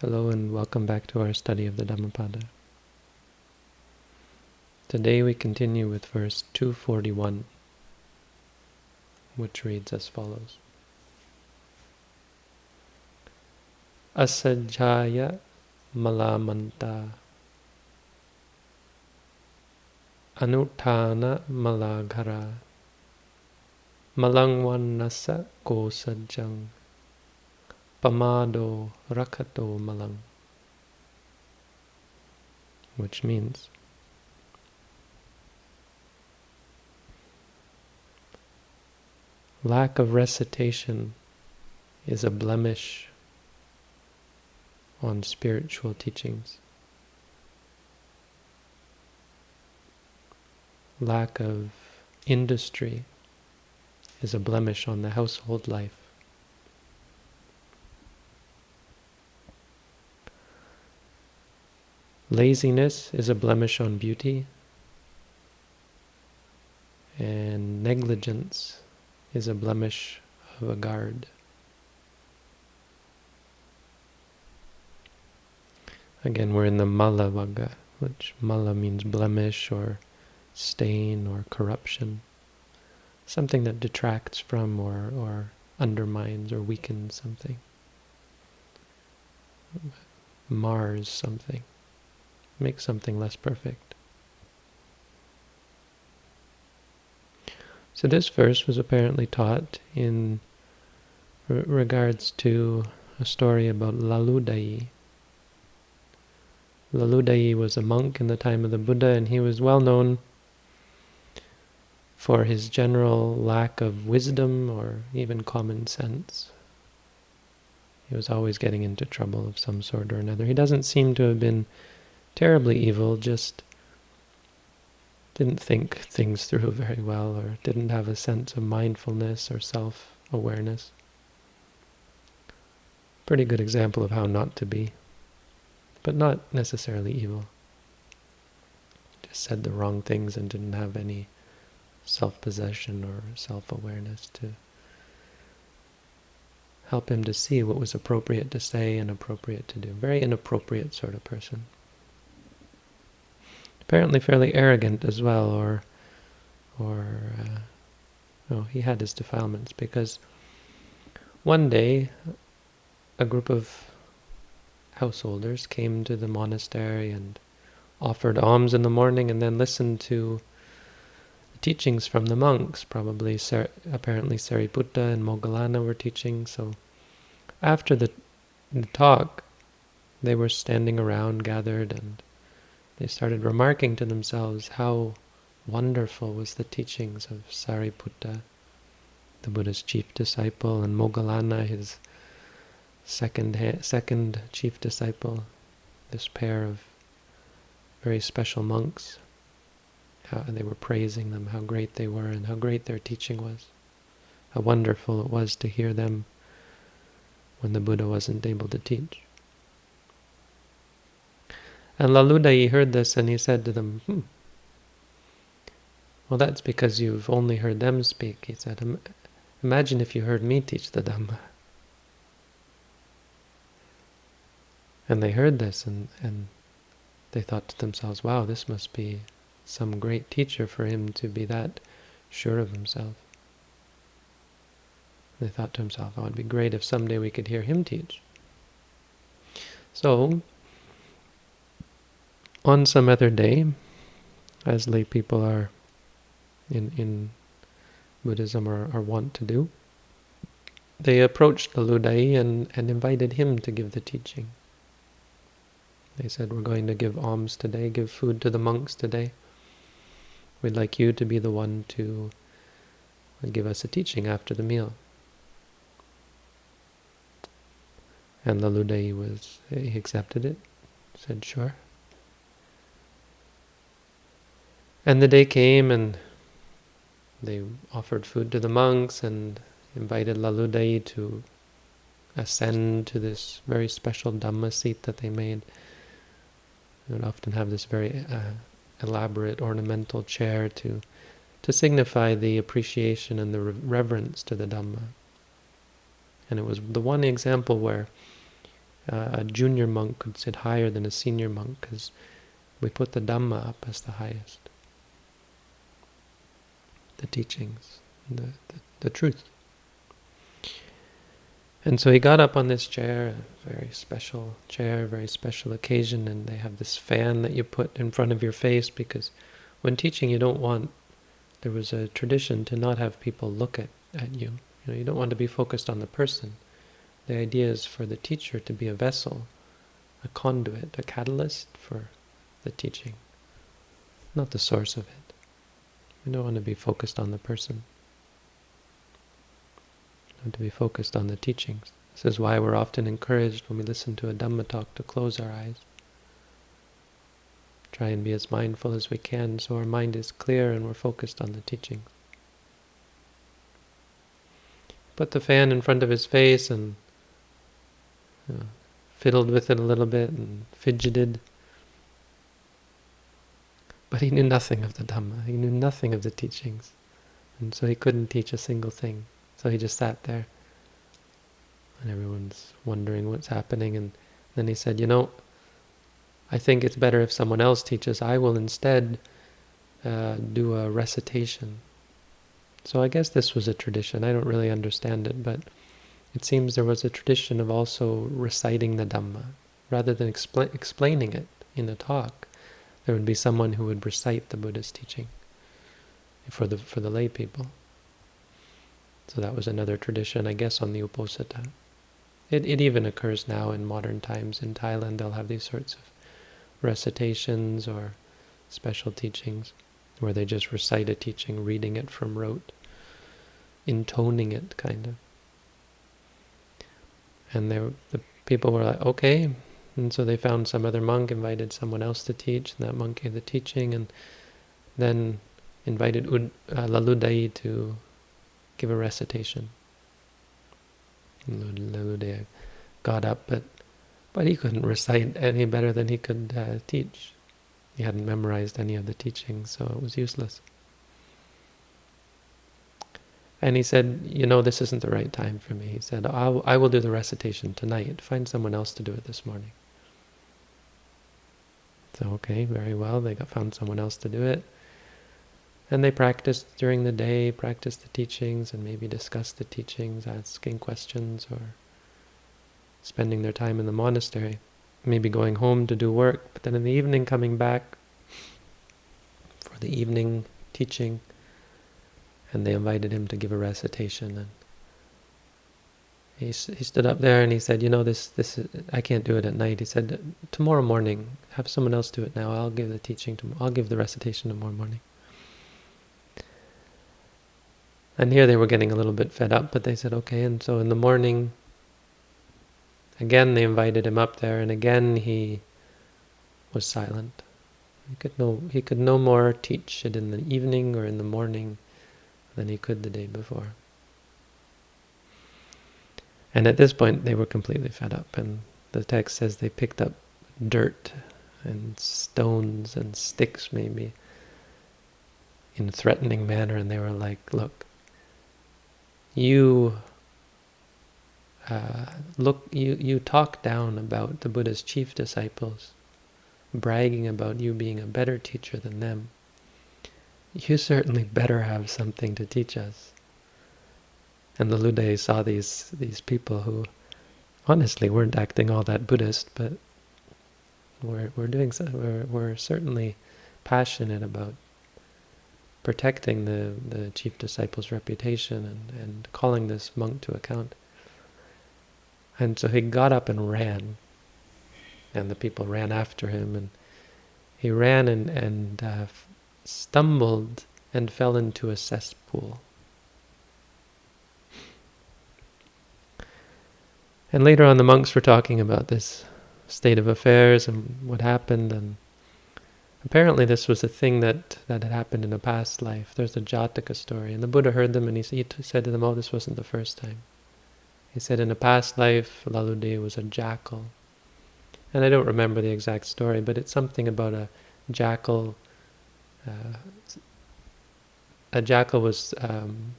Hello and welcome back to our study of the Dhammapada. Today we continue with verse 241, which reads as follows. Asajjaya malamanta anuttana malaghara malangwannasa kosajjang Pamado Rakato Malang, which means lack of recitation is a blemish on spiritual teachings. Lack of industry is a blemish on the household life. Laziness is a blemish on beauty, and negligence is a blemish of a guard. Again, we're in the mala vagga, which mala means blemish or stain or corruption. Something that detracts from or, or undermines or weakens something. Mars something make something less perfect. So this verse was apparently taught in re regards to a story about Laludai. Laludai was a monk in the time of the Buddha, and he was well known for his general lack of wisdom or even common sense. He was always getting into trouble of some sort or another. He doesn't seem to have been terribly evil, just didn't think things through very well or didn't have a sense of mindfulness or self-awareness. Pretty good example of how not to be, but not necessarily evil. Just said the wrong things and didn't have any self-possession or self-awareness to help him to see what was appropriate to say and appropriate to do. Very inappropriate sort of person apparently fairly arrogant as well, or, or, uh, oh, he had his defilements, because one day a group of householders came to the monastery and offered alms in the morning and then listened to the teachings from the monks. Probably, apparently Sariputta and Moggallana were teaching. So after the, the talk, they were standing around, gathered, and they started remarking to themselves how wonderful was the teachings of Sariputta, the Buddha's chief disciple, and Moggallana, his second second chief disciple, this pair of very special monks. How they were praising them, how great they were, and how great their teaching was. How wonderful it was to hear them when the Buddha wasn't able to teach. And Laludai heard this and he said to them, hmm, well, that's because you've only heard them speak. He said, imagine if you heard me teach the Dhamma. And they heard this and, and they thought to themselves, wow, this must be some great teacher for him to be that sure of himself. They thought to himself, oh, it'd be great if someday we could hear him teach. So on some other day, as lay people are in, in Buddhism are, are wont to do, they approached Laludai and, and invited him to give the teaching. They said, we're going to give alms today, give food to the monks today. We'd like you to be the one to give us a teaching after the meal. And Laludai was, he accepted it, said, sure. And the day came and they offered food to the monks and invited Laludai to ascend to this very special Dhamma seat that they made. They would often have this very uh, elaborate ornamental chair to to signify the appreciation and the reverence to the Dhamma. And it was the one example where uh, a junior monk could sit higher than a senior monk because we put the Dhamma up as the highest. The teachings, the, the, the truth. And so he got up on this chair, a very special chair, a very special occasion, and they have this fan that you put in front of your face because when teaching you don't want, there was a tradition to not have people look at, at you. You know, you don't want to be focused on the person. The idea is for the teacher to be a vessel, a conduit, a catalyst for the teaching, not the source of it. We don't want to be focused on the person and to be focused on the teachings. This is why we're often encouraged when we listen to a Dhamma talk to close our eyes. Try and be as mindful as we can so our mind is clear and we're focused on the teachings. Put the fan in front of his face and you know, fiddled with it a little bit and fidgeted. But he knew nothing of the Dhamma. He knew nothing of the teachings. And so he couldn't teach a single thing. So he just sat there. And everyone's wondering what's happening. And then he said, you know, I think it's better if someone else teaches. I will instead uh, do a recitation. So I guess this was a tradition. I don't really understand it, but it seems there was a tradition of also reciting the Dhamma. Rather than expl explaining it in a talk, there would be someone who would recite the Buddha's teaching for the for the lay people. So that was another tradition, I guess, on the Uposatha. It, it even occurs now in modern times. In Thailand, they'll have these sorts of recitations or special teachings where they just recite a teaching, reading it from rote, intoning it, kind of. And they, the people were like, okay. And so they found some other monk, invited someone else to teach, and that monk gave the teaching, and then invited Ud, uh, Laludai to give a recitation. Laludai got up, but but he couldn't recite any better than he could uh, teach. He hadn't memorized any of the teachings, so it was useless. And he said, you know, this isn't the right time for me. He said, I'll, I will do the recitation tonight. Find someone else to do it this morning. So, okay, very well. They got found someone else to do it. And they practiced during the day, practiced the teachings, and maybe discussed the teachings, asking questions, or spending their time in the monastery. Maybe going home to do work, but then in the evening coming back for the evening teaching, and they invited him to give a recitation. And he, he stood up there and he said, you know, this, this I can't do it at night. He said, tomorrow morning, have someone else do it now. I'll give the teaching, to, I'll give the recitation tomorrow morning. And here they were getting a little bit fed up, but they said, okay. And so in the morning, again they invited him up there, and again he was silent. He could no he could no more teach it in the evening or in the morning than he could the day before. And at this point they were completely fed up, and the text says they picked up dirt and stones and sticks maybe in a threatening manner, and they were like, look, you uh, look you you talk down about the Buddha's chief disciples, bragging about you being a better teacher than them. You certainly better have something to teach us. And the Lude saw these these people who honestly weren't acting all that Buddhist, but were were doing so, were were certainly passionate about protecting the, the chief disciple's reputation and, and calling this monk to account. And so he got up and ran, and the people ran after him, and he ran and, and uh, stumbled and fell into a cesspool. And later on the monks were talking about this state of affairs and what happened, and Apparently this was a thing that, that had happened in a past life. There's a Jataka story. And the Buddha heard them and he, he said to them, oh, this wasn't the first time. He said in a past life, Laludai was a jackal. And I don't remember the exact story, but it's something about a jackal. Uh, a jackal was um,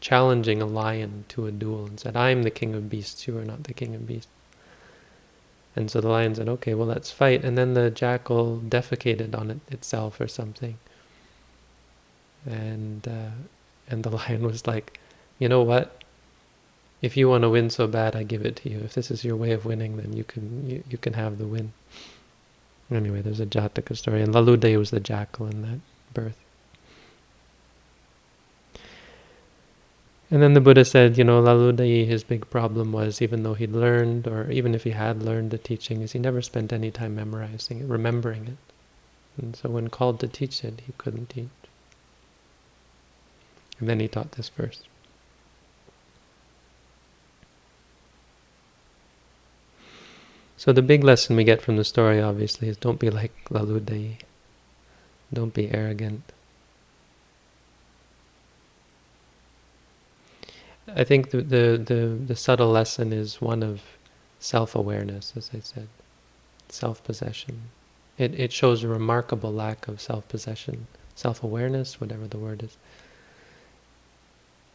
challenging a lion to a duel and said, I'm the king of beasts, you are not the king of beasts. And so the lion said, okay, well, let's fight. And then the jackal defecated on it itself or something. And, uh, and the lion was like, you know what? If you want to win so bad, I give it to you. If this is your way of winning, then you can you, you can have the win. Anyway, there's a Jataka story, and Laludai was the jackal in that birth. And then the Buddha said, you know, Laludai, his big problem was, even though he'd learned, or even if he had learned the teaching, is he never spent any time memorizing it, remembering it. And so when called to teach it, he couldn't teach. And then he taught this verse. So the big lesson we get from the story, obviously, is don't be like Laludai. Don't be arrogant. I think the, the, the, the subtle lesson is one of self-awareness, as I said, self-possession. It, it shows a remarkable lack of self-possession, self-awareness, whatever the word is,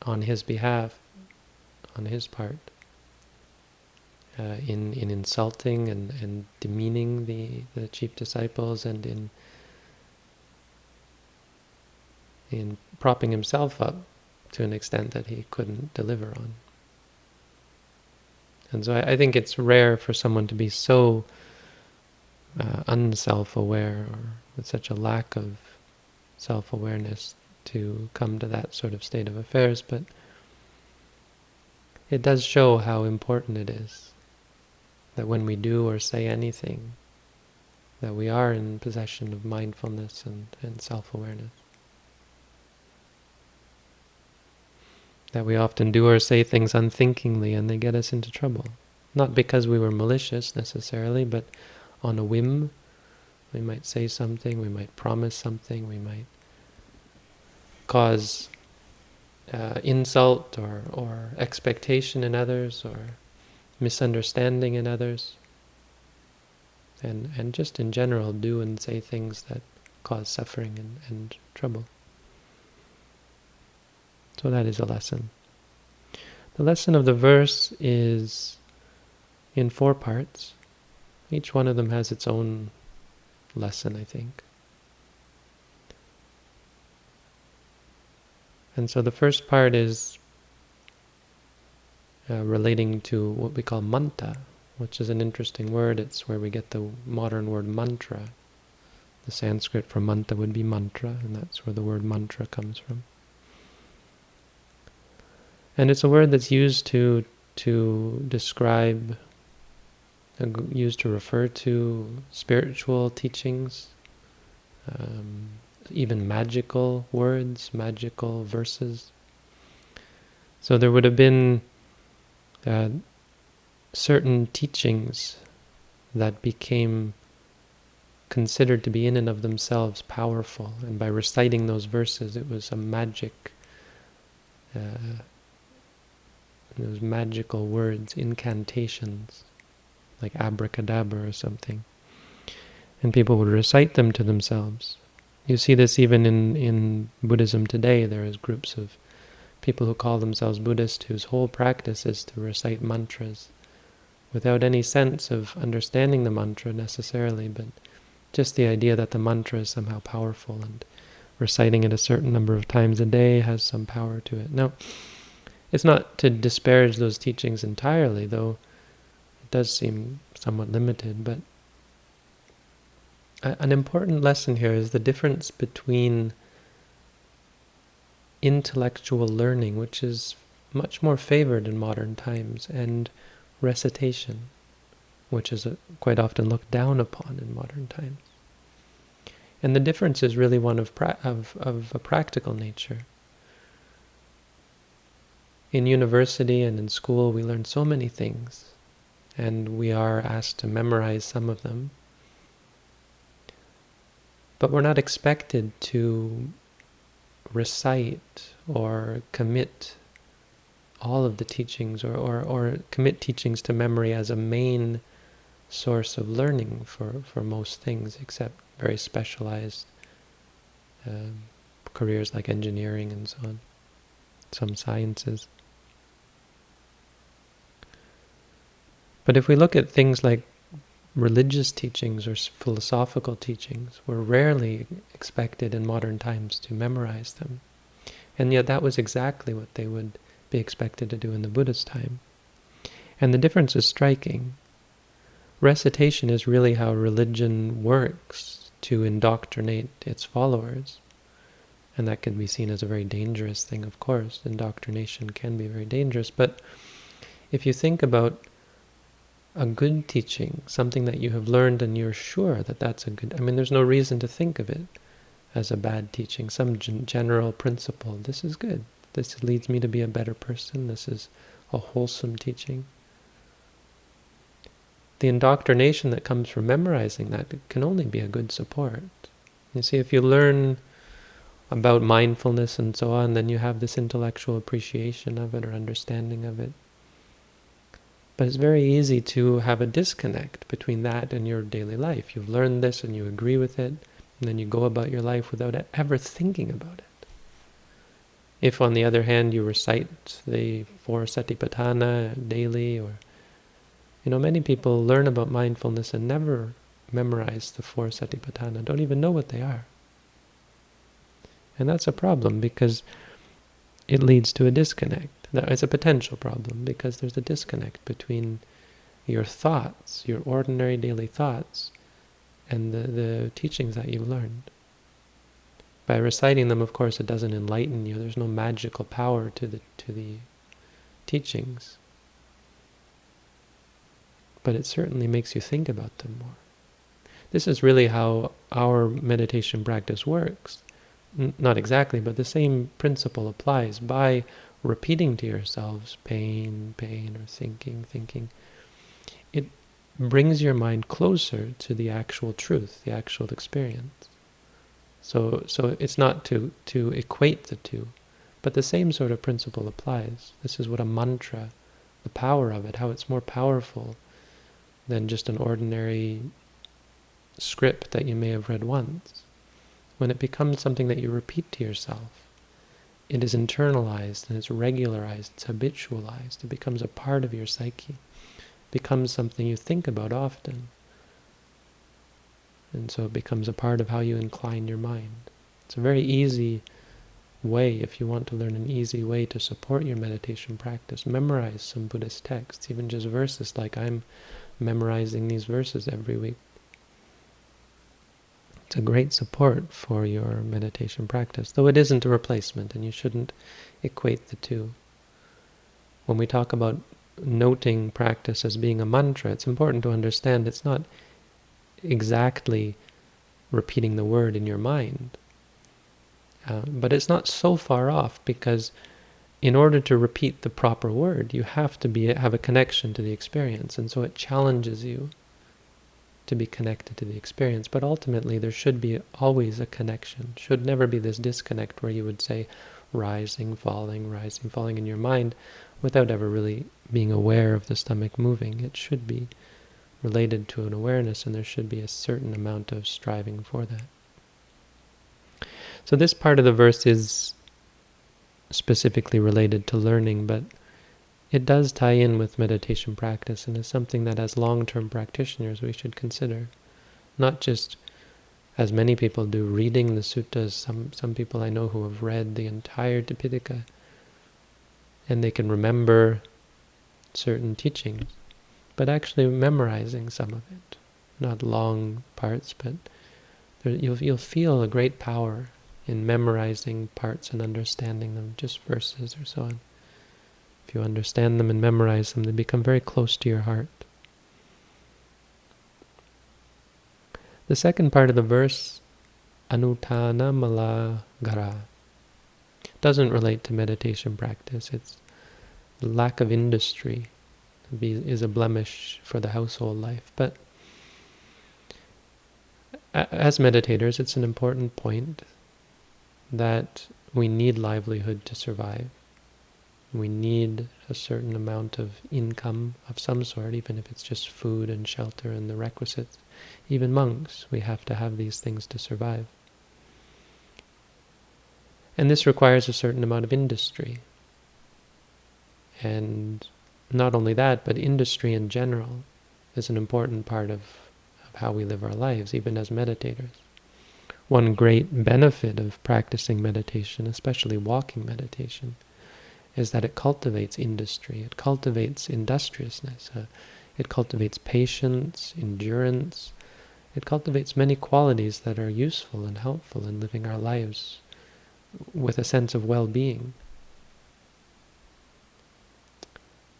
on his behalf, on his part, uh, in, in insulting and, and demeaning the, the chief disciples and in, in propping himself up to an extent that he couldn't deliver on. And so I, I think it's rare for someone to be so uh, unself-aware or with such a lack of self-awareness to come to that sort of state of affairs, but it does show how important it is that when we do or say anything, that we are in possession of mindfulness and, and self-awareness. That we often do or say things unthinkingly and they get us into trouble. Not because we were malicious necessarily, but on a whim. We might say something, we might promise something, we might cause uh, insult or, or expectation in others or misunderstanding in others. And, and just in general do and say things that cause suffering and, and trouble. So that is a lesson. The lesson of the verse is in four parts. Each one of them has its own lesson, I think. And so the first part is uh, relating to what we call manta, which is an interesting word. It's where we get the modern word mantra. The Sanskrit for manta would be mantra, and that's where the word mantra comes from. And it's a word that's used to to describe, used to refer to spiritual teachings, um, even magical words, magical verses. So there would have been uh, certain teachings that became considered to be in and of themselves powerful, and by reciting those verses, it was a magic uh, those magical words, incantations, like abracadabra or something. And people would recite them to themselves. You see this even in, in Buddhism today. There is groups of people who call themselves Buddhist whose whole practice is to recite mantras without any sense of understanding the mantra necessarily, but just the idea that the mantra is somehow powerful and reciting it a certain number of times a day has some power to it. Now, it's not to disparage those teachings entirely, though it does seem somewhat limited, but an important lesson here is the difference between intellectual learning, which is much more favored in modern times, and recitation, which is quite often looked down upon in modern times. And the difference is really one of, of, of a practical nature in university and in school we learn so many things and we are asked to memorize some of them. But we're not expected to recite or commit all of the teachings or, or, or commit teachings to memory as a main source of learning for, for most things except very specialized um, careers like engineering and so on. some sciences. But if we look at things like religious teachings or philosophical teachings, we're rarely expected in modern times to memorize them. And yet that was exactly what they would be expected to do in the Buddha's time. And the difference is striking. Recitation is really how religion works to indoctrinate its followers. And that can be seen as a very dangerous thing, of course. Indoctrination can be very dangerous. But if you think about a good teaching, something that you have learned and you're sure that that's a good... I mean, there's no reason to think of it as a bad teaching, some general principle. This is good. This leads me to be a better person. This is a wholesome teaching. The indoctrination that comes from memorizing that can only be a good support. You see, if you learn about mindfulness and so on, then you have this intellectual appreciation of it or understanding of it. But it's very easy to have a disconnect between that and your daily life. You've learned this and you agree with it, and then you go about your life without ever thinking about it. If, on the other hand, you recite the four satipatthana daily, or, you know, many people learn about mindfulness and never memorize the four satipatthana, don't even know what they are. And that's a problem because it leads to a disconnect. That is a potential problem because there's a disconnect between your thoughts, your ordinary daily thoughts, and the, the teachings that you've learned. By reciting them, of course, it doesn't enlighten you. There's no magical power to the to the teachings. But it certainly makes you think about them more. This is really how our meditation practice works. N not exactly, but the same principle applies. By repeating to yourselves pain, pain, or thinking, thinking, it brings your mind closer to the actual truth, the actual experience. So, so it's not to, to equate the two, but the same sort of principle applies. This is what a mantra, the power of it, how it's more powerful than just an ordinary script that you may have read once. When it becomes something that you repeat to yourself, it is internalized and it's regularized, it's habitualized, it becomes a part of your psyche, it becomes something you think about often. And so it becomes a part of how you incline your mind. It's a very easy way, if you want to learn an easy way to support your meditation practice, memorize some Buddhist texts, even just verses like I'm memorizing these verses every week. It's a great support for your meditation practice, though it isn't a replacement, and you shouldn't equate the two. When we talk about noting practice as being a mantra, it's important to understand it's not exactly repeating the word in your mind. Uh, but it's not so far off because in order to repeat the proper word, you have to be have a connection to the experience, and so it challenges you to be connected to the experience. But ultimately, there should be always a connection. Should never be this disconnect where you would say rising, falling, rising, falling in your mind without ever really being aware of the stomach moving. It should be related to an awareness, and there should be a certain amount of striving for that. So this part of the verse is specifically related to learning, but it does tie in with meditation practice and is something that as long-term practitioners we should consider. Not just, as many people do, reading the suttas. Some, some people I know who have read the entire Tipitaka and they can remember certain teachings, but actually memorizing some of it. Not long parts, but there, you'll, you'll feel a great power in memorizing parts and understanding them, just verses or so on. If you understand them and memorize them, they become very close to your heart. The second part of the verse, Anutana Mala Gara, doesn't relate to meditation practice. It's lack of industry is a blemish for the household life. But as meditators, it's an important point that we need livelihood to survive. We need a certain amount of income of some sort, even if it's just food and shelter and the requisites. Even monks, we have to have these things to survive. And this requires a certain amount of industry. And not only that, but industry in general is an important part of, of how we live our lives, even as meditators. One great benefit of practicing meditation, especially walking meditation, is that it cultivates industry, it cultivates industriousness, uh, it cultivates patience, endurance, it cultivates many qualities that are useful and helpful in living our lives with a sense of well-being.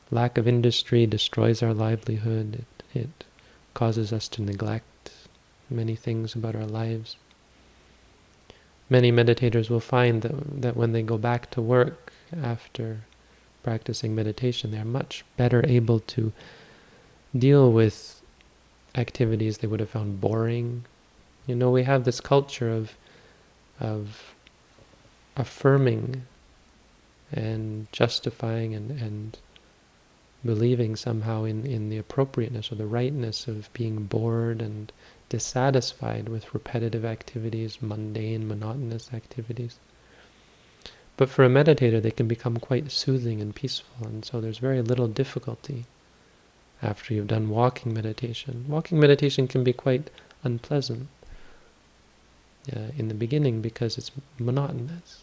Lack of industry destroys our livelihood. It, it causes us to neglect many things about our lives. Many meditators will find that, that when they go back to work after practicing meditation, they are much better able to deal with activities they would have found boring. You know, we have this culture of of affirming and justifying and, and believing somehow in, in the appropriateness or the rightness of being bored and dissatisfied with repetitive activities, mundane, monotonous activities. But for a meditator, they can become quite soothing and peaceful, and so there's very little difficulty after you've done walking meditation. Walking meditation can be quite unpleasant uh, in the beginning because it's monotonous,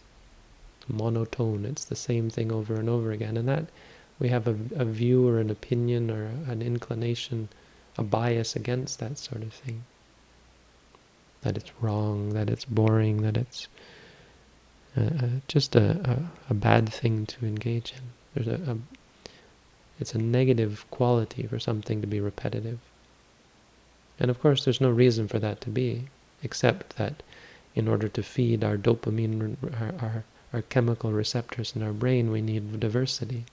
monotone. It's the same thing over and over again, and that we have a, a view or an opinion or an inclination, a bias against that sort of thing. That it's wrong, that it's boring, that it's just a, a, a, bad thing to engage in. There's a, a it's a negative quality for something to be repetitive. And of course, there's no reason for that to be, except that in order to feed our dopamine, our, our, our chemical receptors in our brain, we need diversity.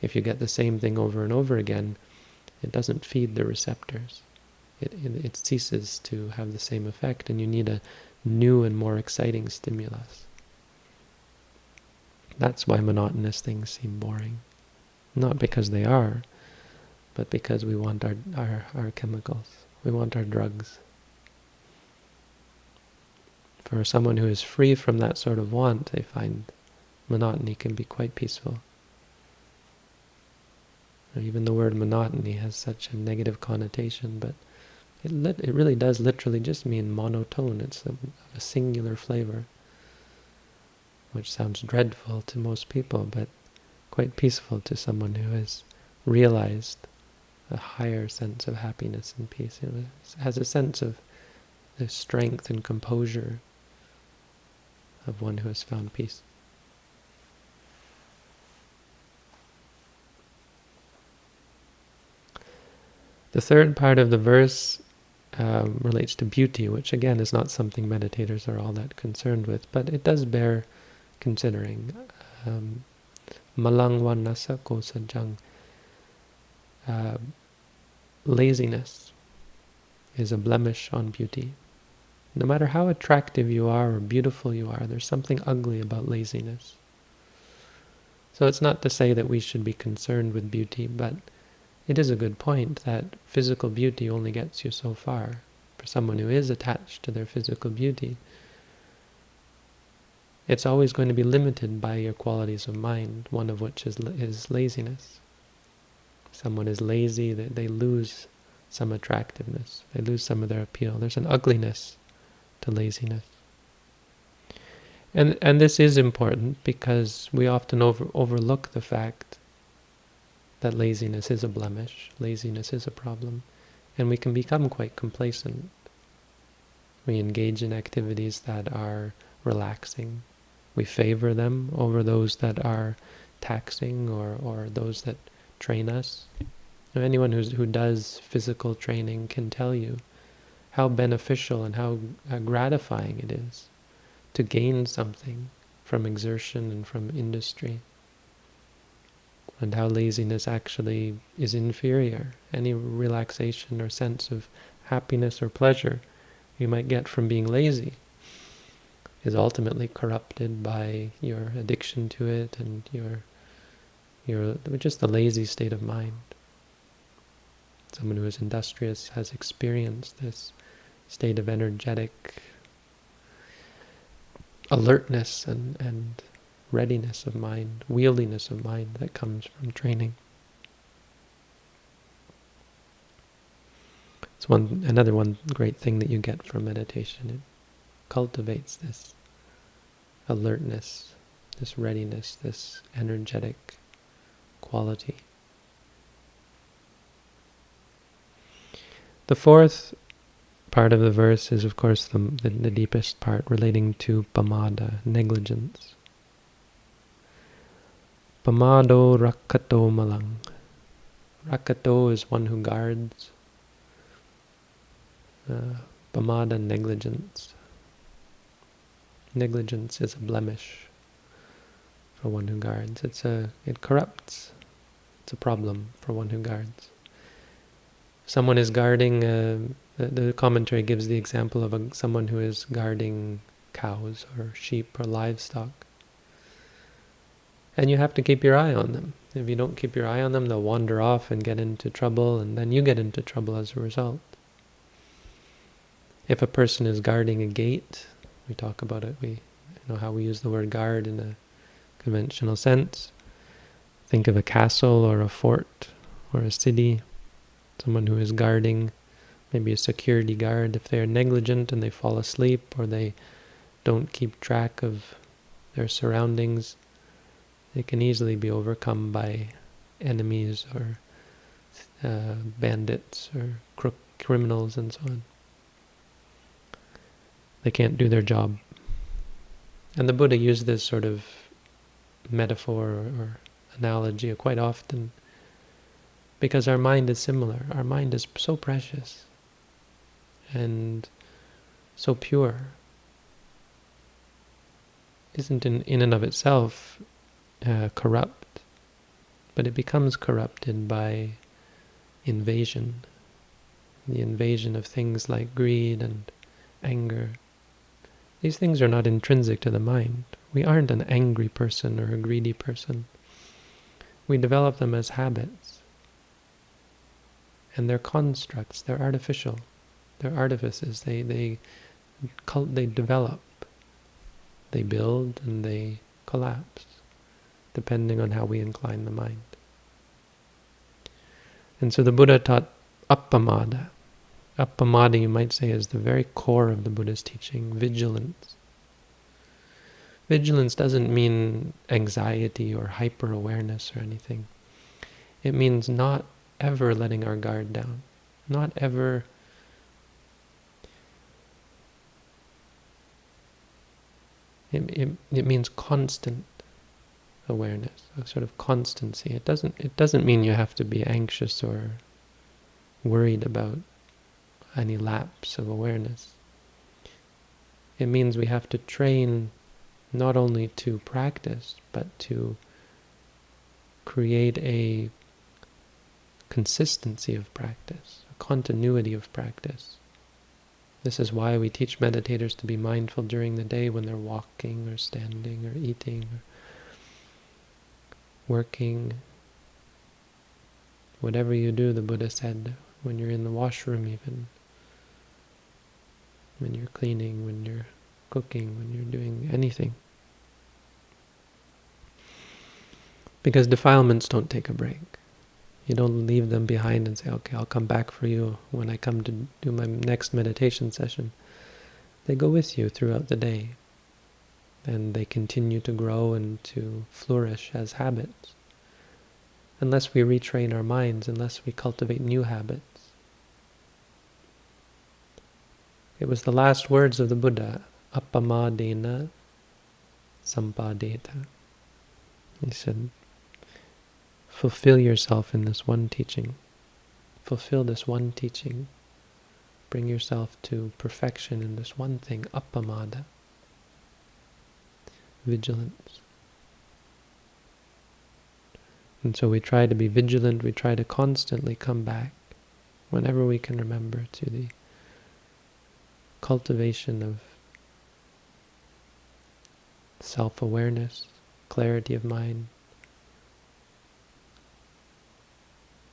If you get the same thing over and over again, it doesn't feed the receptors. It, it, it ceases to have the same effect, and you need a new and more exciting stimulus. That's why monotonous things seem boring. Not because they are, but because we want our, our, our chemicals. We want our drugs. For someone who is free from that sort of want, they find monotony can be quite peaceful. Even the word monotony has such a negative connotation, but it it really does literally just mean monotone. It's a, a singular flavor, which sounds dreadful to most people, but quite peaceful to someone who has realized a higher sense of happiness and peace. It has a sense of the strength and composure of one who has found peace. The third part of the verse um, relates to beauty, which again is not something meditators are all that concerned with, but it does bear considering. Um, Malangwanasa kosajang. Uh, laziness is a blemish on beauty. No matter how attractive you are or beautiful you are, there's something ugly about laziness. So it's not to say that we should be concerned with beauty, but it is a good point that physical beauty only gets you so far. For someone who is attached to their physical beauty, it's always going to be limited by your qualities of mind, one of which is, is laziness. Someone is lazy, they, they lose some attractiveness, they lose some of their appeal. There's an ugliness to laziness. And and this is important because we often over, overlook the fact that laziness is a blemish, laziness is a problem, and we can become quite complacent. We engage in activities that are relaxing. We favor them over those that are taxing or, or those that train us. Anyone who's, who does physical training can tell you how beneficial and how uh, gratifying it is to gain something from exertion and from industry and how laziness actually is inferior. Any relaxation or sense of happiness or pleasure you might get from being lazy is ultimately corrupted by your addiction to it and your your just the lazy state of mind. Someone who is industrious has experienced this state of energetic alertness and, and readiness of mind, wieldiness of mind that comes from training. It's one another one great thing that you get from meditation. It cultivates this alertness, this readiness, this energetic quality. The fourth part of the verse is, of course, the, the, the deepest part relating to pamada, negligence. Pamado rakato malang. Rakato is one who guards. Uh, pamada, negligence. Negligence is a blemish for one who guards. It's a it corrupts. It's a problem for one who guards. Someone is guarding. Uh, the, the, commentary gives the example of a, someone who is guarding cows or sheep or livestock. And you have to keep your eye on them. If you don't keep your eye on them, they'll wander off and get into trouble, and then you get into trouble as a result. If a person is guarding a gate, we talk about it, we you know how we use the word guard in a conventional sense. Think of a castle or a fort or a city, someone who is guarding, maybe a security guard. If they're negligent and they fall asleep or they don't keep track of their surroundings, they can easily be overcome by enemies or uh, bandits or crook criminals and so on. They can't do their job. And the Buddha used this sort of metaphor or, or analogy quite often because our mind is similar. Our mind is so precious and so pure. Isn't in, in and of itself uh, corrupt, but it becomes corrupted by invasion. The invasion of things like greed and anger. These things are not intrinsic to the mind. We aren't an angry person or a greedy person. We develop them as habits. And they're constructs, they're artificial. They're artifices. They, they, they develop. They build and they collapse depending on how we incline the mind. And so the Buddha taught appamada. Appamada, you might say, is the very core of the Buddha's teaching, vigilance. Vigilance doesn't mean anxiety or hyper-awareness or anything. It means not ever letting our guard down, not ever it, it, it means constant awareness, a sort of constancy. It doesn't it doesn't mean you have to be anxious or worried about any lapse of awareness. It means we have to train not only to practice, but to create a consistency of practice, a continuity of practice. This is why we teach meditators to be mindful during the day when they're walking or standing or eating or working, whatever you do, the Buddha said, when you're in the washroom even, when you're cleaning, when you're cooking, when you're doing anything. Because defilements don't take a break. You don't leave them behind and say, okay, I'll come back for you when I come to do my next meditation session. They go with you throughout the day and they continue to grow and to flourish as habits. Unless we retrain our minds, unless we cultivate new habits. It was the last words of the Buddha, appamadena sampadeta. He said, fulfill yourself in this one teaching. Fulfill this one teaching. Bring yourself to perfection in this one thing, appamada vigilance. And so we try to be vigilant, we try to constantly come back, whenever we can remember, to the cultivation of self-awareness, clarity of mind,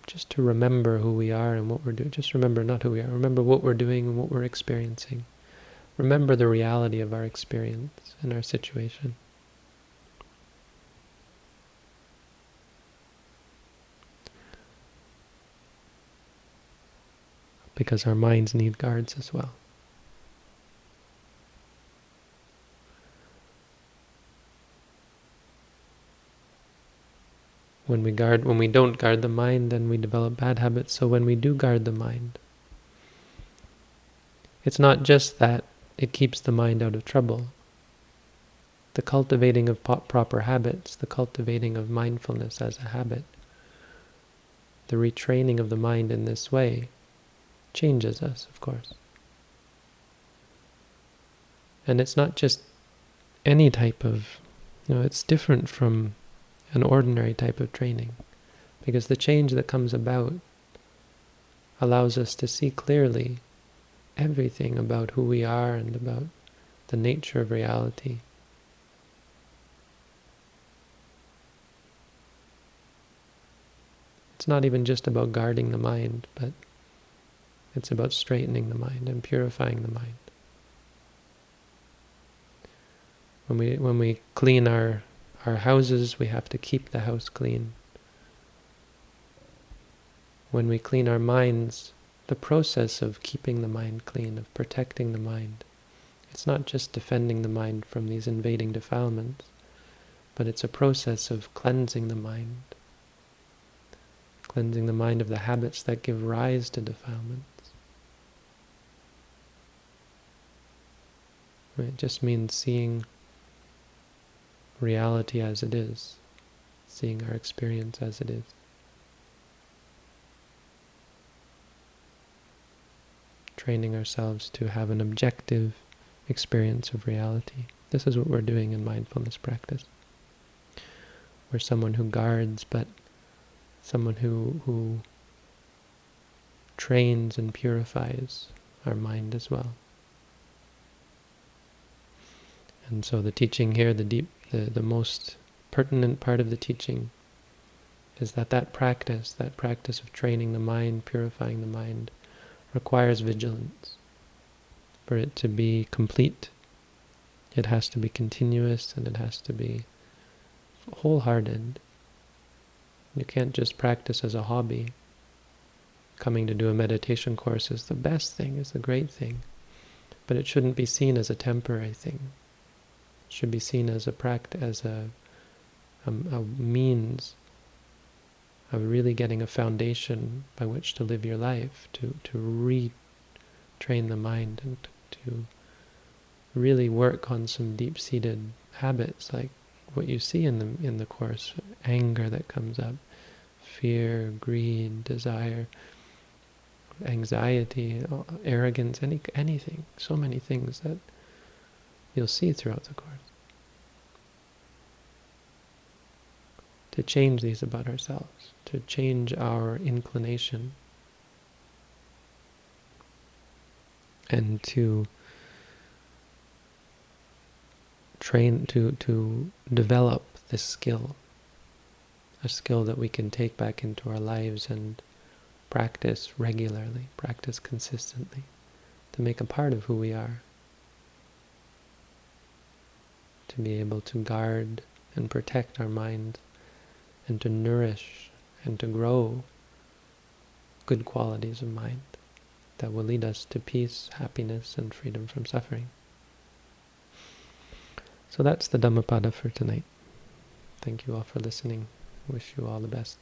just to remember who we are and what we're doing. Just remember not who we are, remember what we're doing and what we're experiencing. Remember the reality of our experience and our situation. Because our minds need guards as well. When we guard, when we don't guard the mind, then we develop bad habits. So when we do guard the mind, it's not just that it keeps the mind out of trouble. The cultivating of proper habits, the cultivating of mindfulness as a habit, the retraining of the mind in this way changes us, of course. And it's not just any type of, you know, it's different from an ordinary type of training. Because the change that comes about allows us to see clearly everything about who we are and about the nature of reality. It's not even just about guarding the mind, but it's about straightening the mind and purifying the mind. When we when we clean our our houses, we have to keep the house clean. When we clean our minds, the process of keeping the mind clean, of protecting the mind, it's not just defending the mind from these invading defilements, but it's a process of cleansing the mind, cleansing the mind of the habits that give rise to defilements. It just means seeing reality as it is, seeing our experience as it is. Training ourselves to have an objective experience of reality. This is what we're doing in mindfulness practice. We're someone who guards, but someone who, who trains and purifies our mind as well. And so the teaching here, the deep the, the most pertinent part of the teaching is that that practice, that practice of training the mind, purifying the mind, requires vigilance. For it to be complete, it has to be continuous and it has to be wholehearted. You can't just practice as a hobby. Coming to do a meditation course is the best thing, is the great thing. But it shouldn't be seen as a temporary thing should be seen as a practice, as a, a, a means of really getting a foundation by which to live your life, to, to retrain the mind and to really work on some deep-seated habits like what you see in the in the course, anger that comes up, fear, greed, desire, anxiety, arrogance, any anything, so many things that you'll see throughout the course. To change these about ourselves, to change our inclination, and to train, to, to develop this skill, a skill that we can take back into our lives and practice regularly, practice consistently, to make a part of who we are to be able to guard and protect our mind and to nourish and to grow good qualities of mind that will lead us to peace, happiness, and freedom from suffering. So that's the Dhammapada for tonight. Thank you all for listening. Wish you all the best.